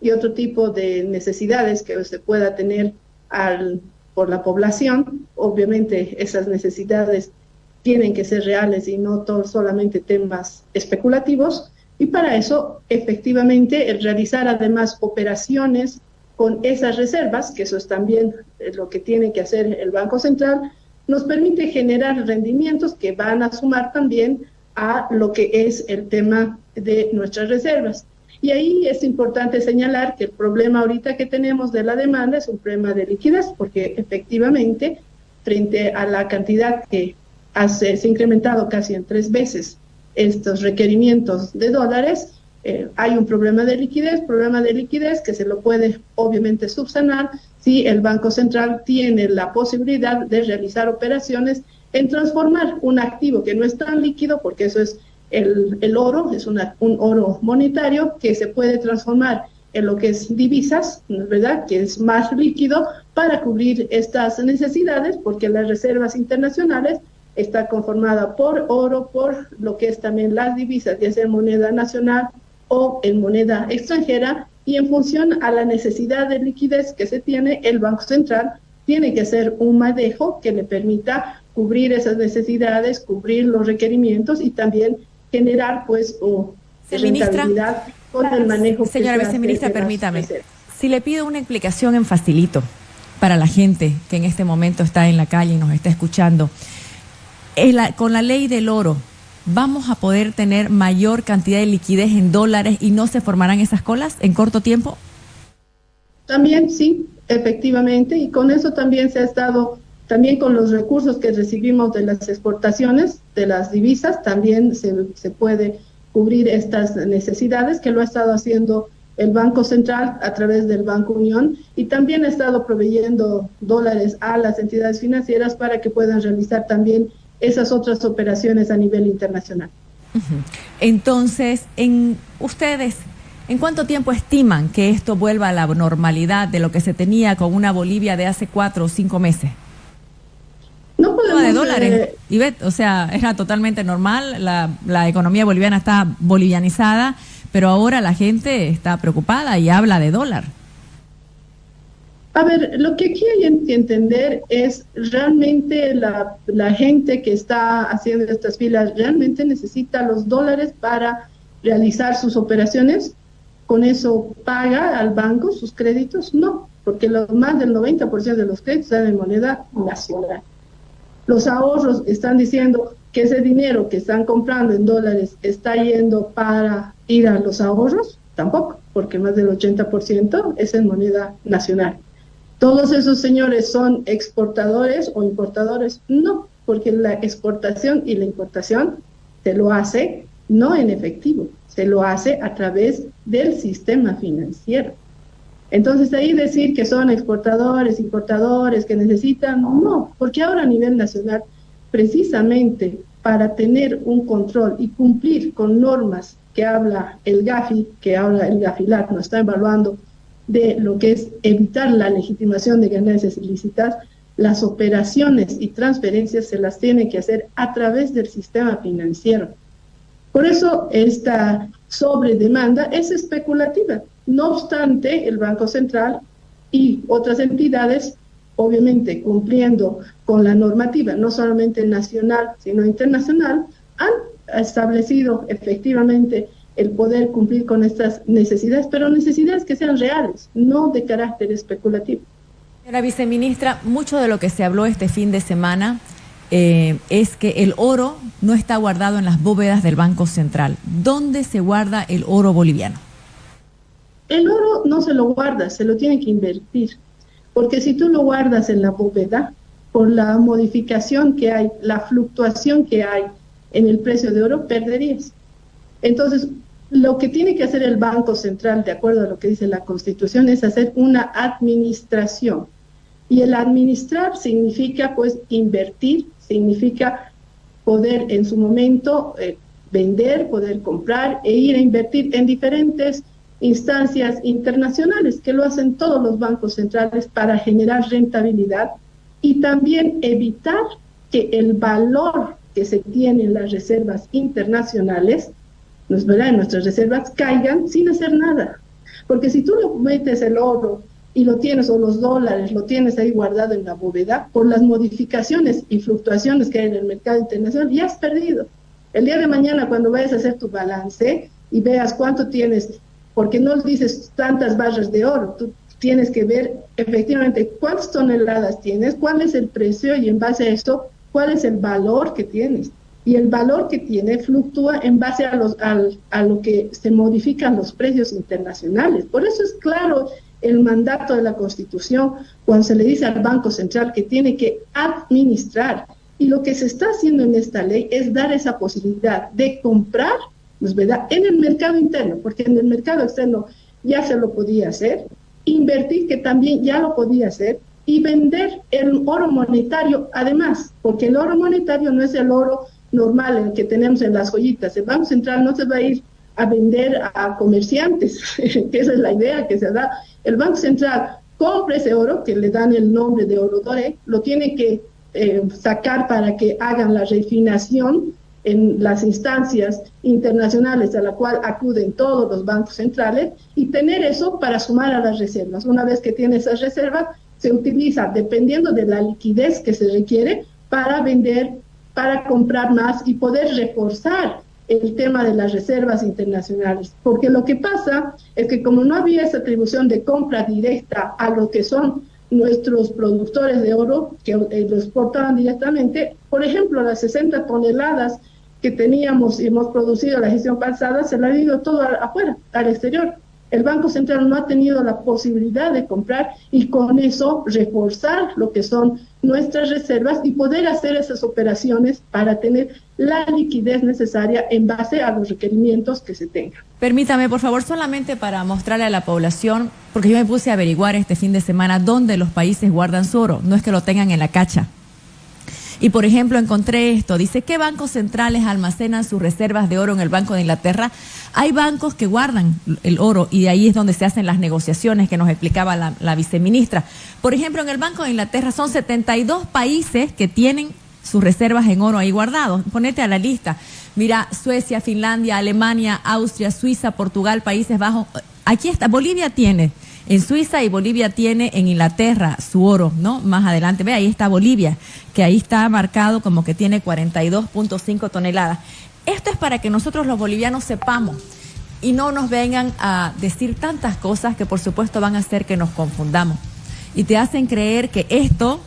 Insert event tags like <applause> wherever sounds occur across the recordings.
y otro tipo de necesidades que se pueda tener por la población. Obviamente esas necesidades tienen que ser reales y no solamente temas especulativos. Y para eso, efectivamente, el realizar además operaciones con esas reservas, que eso es también lo que tiene que hacer el Banco Central, nos permite generar rendimientos que van a sumar también a lo que es el tema de nuestras reservas. Y ahí es importante señalar que el problema ahorita que tenemos de la demanda es un problema de liquidez, porque efectivamente, frente a la cantidad que hace, se ha incrementado casi en tres veces estos requerimientos de dólares, eh, hay un problema de liquidez, problema de liquidez que se lo puede obviamente subsanar si el Banco Central tiene la posibilidad de realizar operaciones en transformar un activo que no es tan líquido, porque eso es el, el oro, es una, un oro monetario que se puede transformar en lo que es divisas, ¿verdad? Que es más líquido para cubrir estas necesidades, porque las reservas internacionales está conformada por oro, por lo que es también las divisas, ya sea moneda nacional o en moneda extranjera, y en función a la necesidad de liquidez que se tiene, el Banco Central tiene que hacer un manejo que le permita cubrir esas necesidades, cubrir los requerimientos y también generar pues o rentabilidad con el manejo. Señora viceministra, permítame. Si le pido una explicación en facilito para la gente que en este momento está en la calle y nos está escuchando, con la ley del oro, ¿vamos a poder tener mayor cantidad de liquidez en dólares y no se formarán esas colas en corto tiempo? También sí, efectivamente, y con eso también se ha estado, también con los recursos que recibimos de las exportaciones, de las divisas, también se, puede cubrir estas necesidades que lo ha estado haciendo el Banco Central a través del Banco Unión y también ha estado proveyendo dólares a las entidades financieras para que puedan realizar también esas otras operaciones a nivel internacional. Entonces, en ustedes, ¿en cuánto tiempo estiman que esto vuelva a la normalidad de lo que se tenía con una Bolivia de hace cuatro o cinco meses? Dólares, eh, o sea, era totalmente normal, la, la economía boliviana está bolivianizada, pero ahora la gente está preocupada y habla de dólar. A ver, lo que aquí hay que entender es realmente la, gente que está haciendo estas filas realmente necesita los dólares para realizar sus operaciones. ¿Con eso paga al banco sus créditos? No, porque lo, más del 90% de los créditos están en moneda nacional. Los ahorros están diciendo que ese dinero que están comprando en dólares está yendo para ir a los ahorros. Tampoco, porque más del 80% es en moneda nacional. ¿Todos esos señores son exportadores o importadores? No, porque la exportación y la importación se lo hace no en efectivo, se lo hace a través del sistema financiero. Entonces ahí decir que son exportadores, importadores, que necesitan, no, porque ahora a nivel nacional, precisamente para tener un control y cumplir con normas que habla el GAFI, que ahora el GAFILAT nos está evaluando de lo que es evitar la legitimación de ganancias ilícitas, las operaciones y transferencias se las tiene que hacer a través del sistema financiero. Por eso esta sobredemanda es especulativa. No obstante, el Banco Central y otras entidades, obviamente cumpliendo con la normativa, no solamente nacional, sino internacional, han establecido efectivamente el poder cumplir con estas necesidades, pero necesidades que sean reales, no de carácter especulativo. Señora viceministra, mucho de lo que se habló este fin de semana eh, es que el oro no está guardado en las bóvedas del Banco Central. ¿Dónde se guarda el oro boliviano? El oro no se lo guarda, se lo tiene que invertir, porque si tú lo guardas en la bóveda, por la modificación que hay, la fluctuación que hay en el precio de oro, perderías. Entonces, lo que tiene que hacer el Banco Central, de acuerdo a lo que dice la Constitución, es hacer una administración. Y el administrar significa, pues, invertir, significa poder en su momento eh, vender, poder comprar e ir a invertir en diferentes instancias internacionales, que lo hacen todos los bancos centrales para generar rentabilidad y también evitar que el valor que se tiene en las reservas internacionales ¿verdad? nuestras reservas caigan sin hacer nada. Porque si tú lo metes el oro y lo tienes, o los dólares, lo tienes ahí guardado en la bóveda, por las modificaciones y fluctuaciones que hay en el mercado internacional, ya has perdido. El día de mañana, cuando vayas a hacer tu balance y veas cuánto tienes, porque no dices tantas barras de oro, tú tienes que ver efectivamente cuántas toneladas tienes, cuál es el precio y en base a esto, cuál es el valor que tienes. Y el valor que tiene fluctúa en base a, los, a lo que se modifican los precios internacionales. Por eso es claro el mandato de la Constitución cuando se le dice al Banco Central que tiene que administrar. Y lo que se está haciendo en esta ley es dar esa posibilidad de comprar, pues, ¿verdad?, en el mercado interno, porque en el mercado externo ya se lo podía hacer, invertir, que también ya lo podía hacer, y vender el oro monetario además, porque el oro monetario no es el oro normal el que tenemos en las joyitas. El Banco Central no se va a ir a vender a comerciantes, <laughs> que esa es la idea que se da. El Banco Central compra ese oro, que le dan el nombre de oro doré, lo tiene que eh, sacar para que hagan la refinación en las instancias internacionales a la cual acuden todos los bancos centrales y tener eso para sumar a las reservas. Una vez que tiene esas reservas, se utiliza, dependiendo de la liquidez que se requiere, para vender, para comprar más y poder reforzar el tema de las reservas internacionales. Porque lo que pasa es que como no había esa atribución de compra directa a lo que son nuestros productores de oro, que eh, lo exportaban directamente, por ejemplo, las 60 toneladas que teníamos y hemos producido la gestión pasada, se la ha ido todo afuera, al exterior. El Banco Central no ha tenido la posibilidad de comprar y con eso reforzar lo que son nuestras reservas y poder hacer esas operaciones para tener la liquidez necesaria en base a los requerimientos que se tengan. Permítame, por favor, solamente para mostrarle a la población, porque yo me puse a averiguar este fin de semana dónde los países guardan su oro, no es que lo tengan en la cacha. Y por ejemplo, encontré esto, dice, ¿qué bancos centrales almacenan sus reservas de oro en el Banco de Inglaterra? Hay bancos que guardan el oro y de ahí es donde se hacen las negociaciones que nos explicaba la, viceministra. Por ejemplo, en el Banco de Inglaterra son 72 países que tienen sus reservas en oro ahí guardados. Ponete a la lista. Mira, Suecia, Finlandia, Alemania, Austria, Suiza, Portugal, Países Bajos. Aquí está, Bolivia tiene en Suiza y Bolivia tiene en Inglaterra su oro, ¿no? Más adelante, ve, ahí está Bolivia, que ahí está marcado como que tiene 42.5 toneladas. Esto es para que nosotros los bolivianos sepamos y no nos vengan a decir tantas cosas que por supuesto van a hacer que nos confundamos. Y te hacen creer que esto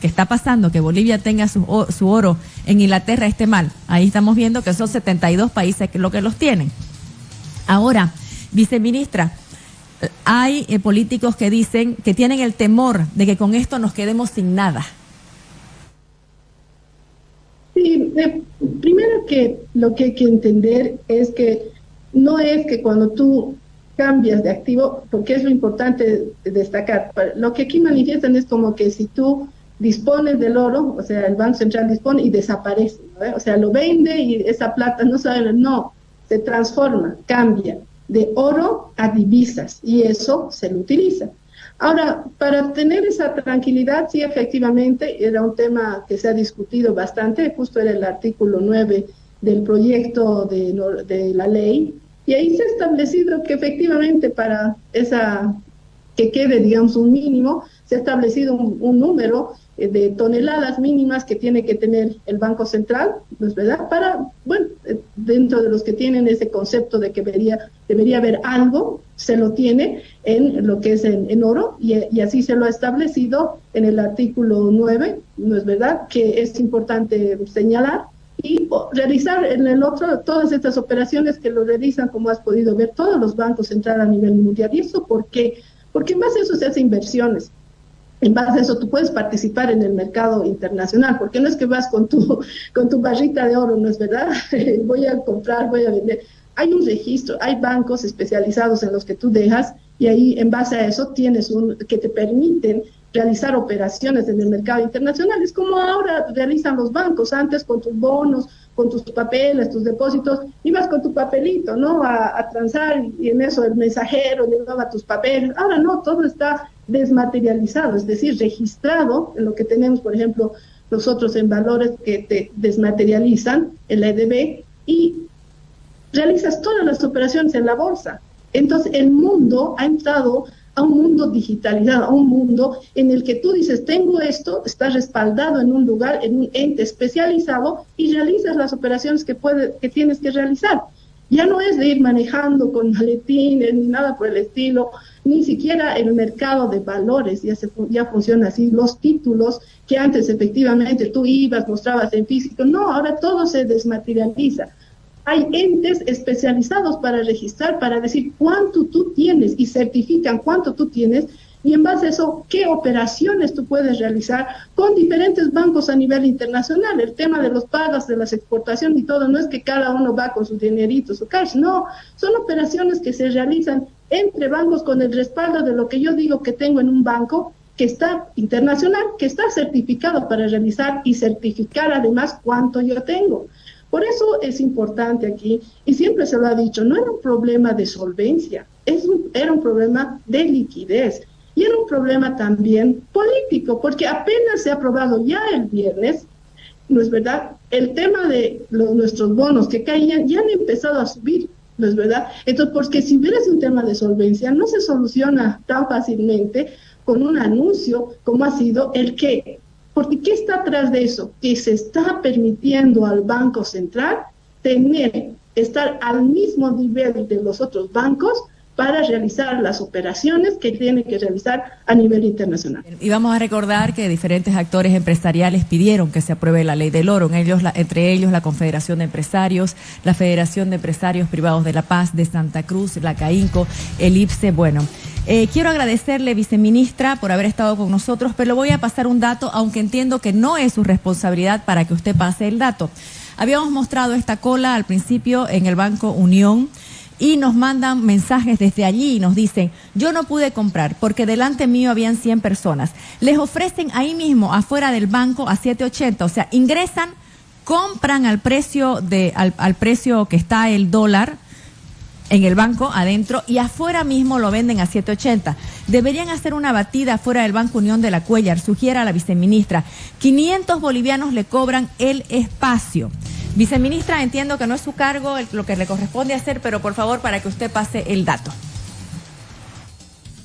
que está pasando, que Bolivia tenga su, oro en Inglaterra esté mal. Ahí estamos viendo que son 72 países que lo que los tienen. Ahora, viceministra, hay eh, políticos que dicen que tienen el temor de que con esto nos quedemos sin nada. Sí, eh, primero que lo que hay que entender es que no es que cuando tú cambias de activo, porque es lo importante destacar, lo que aquí manifiestan es como que si tú dispones del oro, o sea, el Banco Central dispone y desaparece, o sea, lo vende y esa plata no sabe, no, se transforma, cambia de oro a divisas y eso se lo utiliza. Ahora, para tener esa tranquilidad, sí, efectivamente, era un tema que se ha discutido bastante, justo era el artículo 9 del proyecto de, de la ley, y ahí se ha establecido que efectivamente para esa, que quede, digamos, un mínimo, se ha establecido un número eh, de toneladas mínimas que tiene que tener el Banco Central, ¿no es verdad? Para, bueno, eh, dentro de los que tienen ese concepto de que debería, debería haber algo, se lo tiene en lo que es en, oro y, así se lo ha establecido en el artículo 9, ¿no es verdad? Que es importante señalar y realizar en el otro todas estas operaciones que lo realizan, como has podido ver, todos los bancos centrales a nivel mundial. ¿Y eso por qué? Porque más eso se hace inversiones en base a eso tú puedes participar en el mercado internacional, porque no es que vas con tu, <laughs> con tu barrita de oro, no es verdad, <laughs> voy a comprar, voy a vender. Hay un registro, hay bancos especializados en los que tú dejas y ahí en base a eso tienes un que te permiten realizar operaciones en el mercado internacional. Es como ahora realizan los bancos, antes con tus bonos, con tus papeles, tus depósitos, ibas con tu papelito, ¿no? A, a transar y en eso el mensajero llevaba tus papeles. Ahora no, todo está desmaterializado, es decir, registrado en lo que tenemos, por ejemplo, nosotros en valores que te desmaterializan en la EDB y realizas todas las operaciones en la bolsa. Entonces el mundo ha entrado a un mundo digitalizado, a un mundo en el que tú dices, tengo esto, está respaldado en un lugar, en un ente especializado y realizas las operaciones que, puede, que tienes que realizar. Ya no es de ir manejando con maletines ni nada por el estilo, ni siquiera el mercado de valores ya, ya funciona así, los títulos que antes efectivamente tú ibas, mostrabas en físico, no, ahora todo se desmaterializa. Hay entes especializados para registrar, para decir cuánto tú tienes y certifican cuánto tú tienes y en base a eso, qué operaciones tú puedes realizar con diferentes bancos a nivel internacional. El tema de los pagos, de las exportaciones y todo, no es que cada uno va con sus dineritos su cash, no, son operaciones que se realizan entre bancos con el respaldo de lo que yo digo que tengo en un banco que está internacional, que está certificado para realizar y certificar además cuánto yo tengo. Por eso es importante aquí, y siempre se lo ha dicho, no era un problema de solvencia, es era un problema de liquidez. Y era un problema también político, porque apenas se ha aprobado ya el viernes, ¿no es verdad? El tema de los, nuestros bonos que caían ya han empezado a subir, ¿no es verdad? Entonces, porque si hubiera un tema de solvencia, no se soluciona tan fácilmente con un anuncio como ha sido el que porque ¿qué está atrás de eso? Que se está permitiendo al Banco Central tener, estar al mismo nivel de los otros bancos para realizar las operaciones que tiene que realizar a nivel internacional. Y vamos a recordar que diferentes actores empresariales pidieron que se apruebe la ley del oro, ellos, entre ellos la Confederación de Empresarios, la Federación de Empresarios Privados de La Paz, de Santa Cruz, la CAINCO, el IPSE, bueno. Eh, quiero agradecerle, viceministra, por haber estado con nosotros, pero voy a pasar un dato, aunque entiendo que no es su responsabilidad para que usted pase el dato. Habíamos mostrado esta cola al principio en el Banco Unión y nos mandan mensajes desde allí y nos dicen, yo no pude comprar porque delante mío habían 100 personas. Les ofrecen ahí mismo, afuera del banco, a 7.80, o sea, ingresan, compran al precio, de, al precio que está el dólar, en el banco adentro y afuera mismo lo venden a 7.80. Deberían hacer una batida afuera del Banco Unión de la Cuellar, sugiera la viceministra. 500 bolivianos le cobran el espacio. Viceministra, entiendo que no es su cargo lo que le corresponde hacer, pero por favor para que usted pase el dato.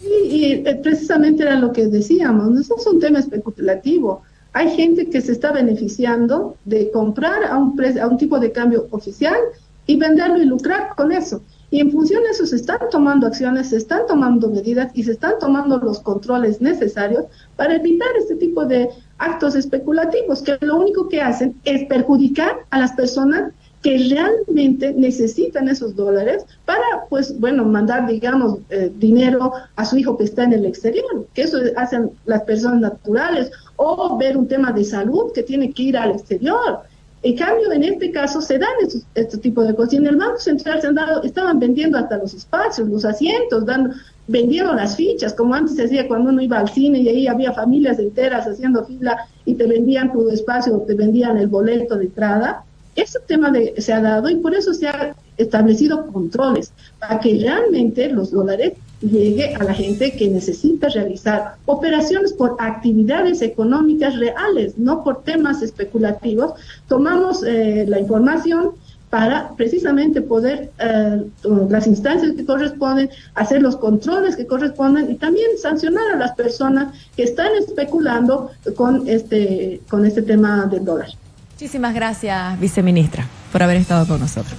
Y, eh, precisamente era lo que decíamos, no es un tema especulativo. Hay gente que se está beneficiando de comprar a un, a un tipo de cambio oficial y venderlo y lucrar con eso. Y en función de eso se están tomando acciones, se están tomando medidas y se están tomando los controles necesarios para evitar este tipo de actos especulativos que lo único que hacen es perjudicar a las personas que realmente necesitan esos dólares para, pues, bueno, mandar, digamos, eh, dinero a su hijo que está en el exterior, que eso hacen las personas naturales, o ver un tema de salud que tiene que ir al exterior. En cambio, en este caso se dan estos, este tipo de cosas. Y en el Banco Central se han dado, estaban vendiendo hasta los espacios, los asientos, dando, vendiendo las fichas, como antes se hacía cuando uno iba al cine y ahí había familias enteras haciendo fila y te vendían tu espacio, te vendían el boleto de entrada. Ese tema de, se ha dado y por eso se han establecido controles para que realmente los dólares llegue a la gente que necesita realizar operaciones por actividades económicas reales, no por temas especulativos. Tomamos eh, la información para precisamente poder, eh, las instancias que corresponden, hacer los controles que corresponden y también sancionar a las personas que están especulando con este, con este tema del dólar. Muchísimas gracias, viceministra, por haber estado con nosotros.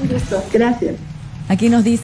Un gusto, gracias. Aquí nos dice